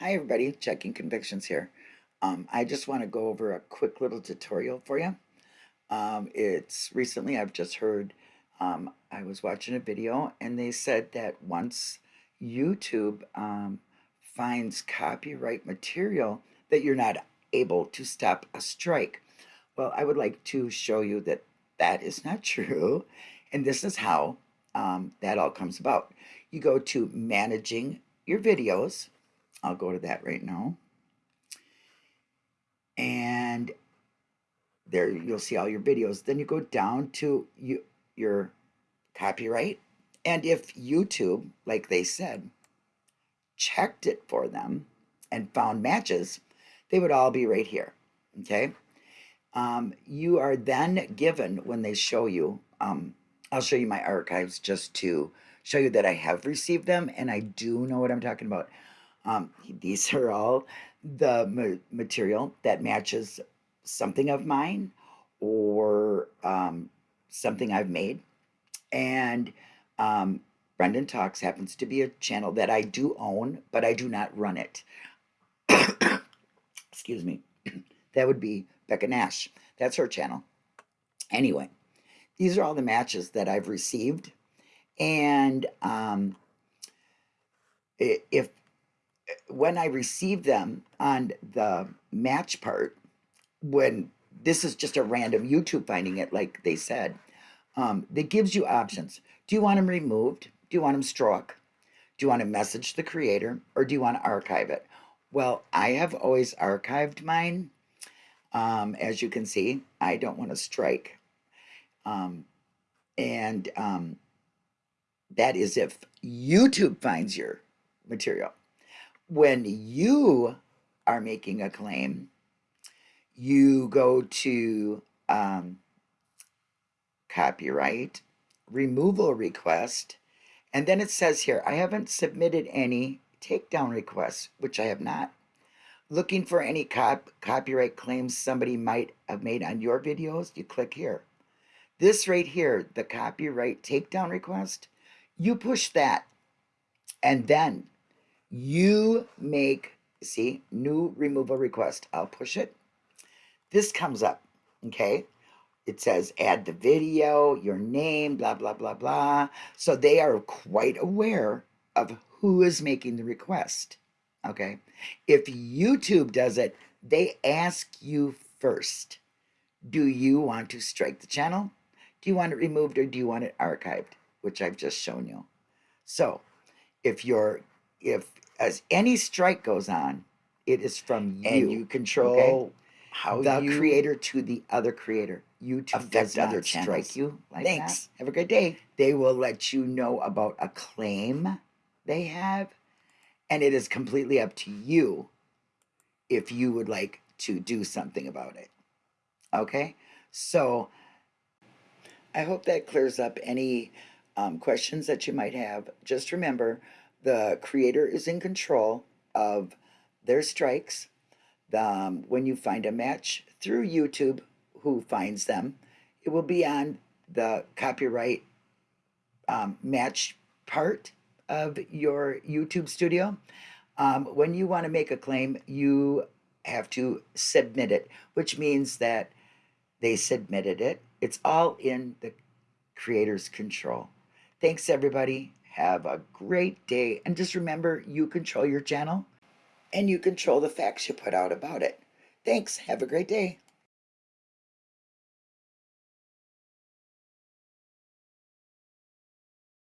Hi everybody, Checking Convictions here. Um, I just want to go over a quick little tutorial for you. Um, it's recently I've just heard, um, I was watching a video and they said that once YouTube um, finds copyright material that you're not able to stop a strike. Well, I would like to show you that that is not true and this is how um, that all comes about. You go to managing your videos I'll go to that right now. And there you'll see all your videos. Then you go down to you, your copyright. And if YouTube, like they said, checked it for them and found matches, they would all be right here. Okay. Um, you are then given when they show you, um, I'll show you my archives just to show you that I have received them and I do know what I'm talking about. Um, these are all the ma material that matches something of mine or um, something I've made. And um, Brendan Talks happens to be a channel that I do own, but I do not run it. Excuse me. that would be Becca Nash. That's her channel. Anyway, these are all the matches that I've received. And um, if when I received them on the match part, when this is just a random YouTube finding it, like they said, um, that gives you options. Do you want them removed? Do you want them struck? Do you want to message the creator or do you want to archive it? Well, I have always archived mine. Um, as you can see, I don't want to strike. Um, and um, that is if YouTube finds your material when you are making a claim, you go to um, copyright, removal request, and then it says here, I haven't submitted any takedown requests, which I have not. Looking for any cop copyright claims somebody might have made on your videos, you click here. This right here, the copyright takedown request, you push that. And then you make, see, new removal request. I'll push it. This comes up, okay? It says add the video, your name, blah, blah, blah, blah. So they are quite aware of who is making the request, okay? If YouTube does it, they ask you first, do you want to strike the channel? Do you want it removed or do you want it archived? Which I've just shown you. So if you're if as any strike goes on, it is from you. And you control okay? how the you creator to the other creator. YouTube affect does other not strike channels. you like Thanks. that. Have a great day. They will let you know about a claim they have, and it is completely up to you if you would like to do something about it. Okay, so I hope that clears up any um, questions that you might have. Just remember, the creator is in control of their strikes. Um, when you find a match through YouTube, who finds them, it will be on the copyright um, match part of your YouTube studio. Um, when you want to make a claim, you have to submit it, which means that they submitted it. It's all in the creator's control. Thanks, everybody. Have a great day. And just remember, you control your channel and you control the facts you put out about it. Thanks. Have a great day.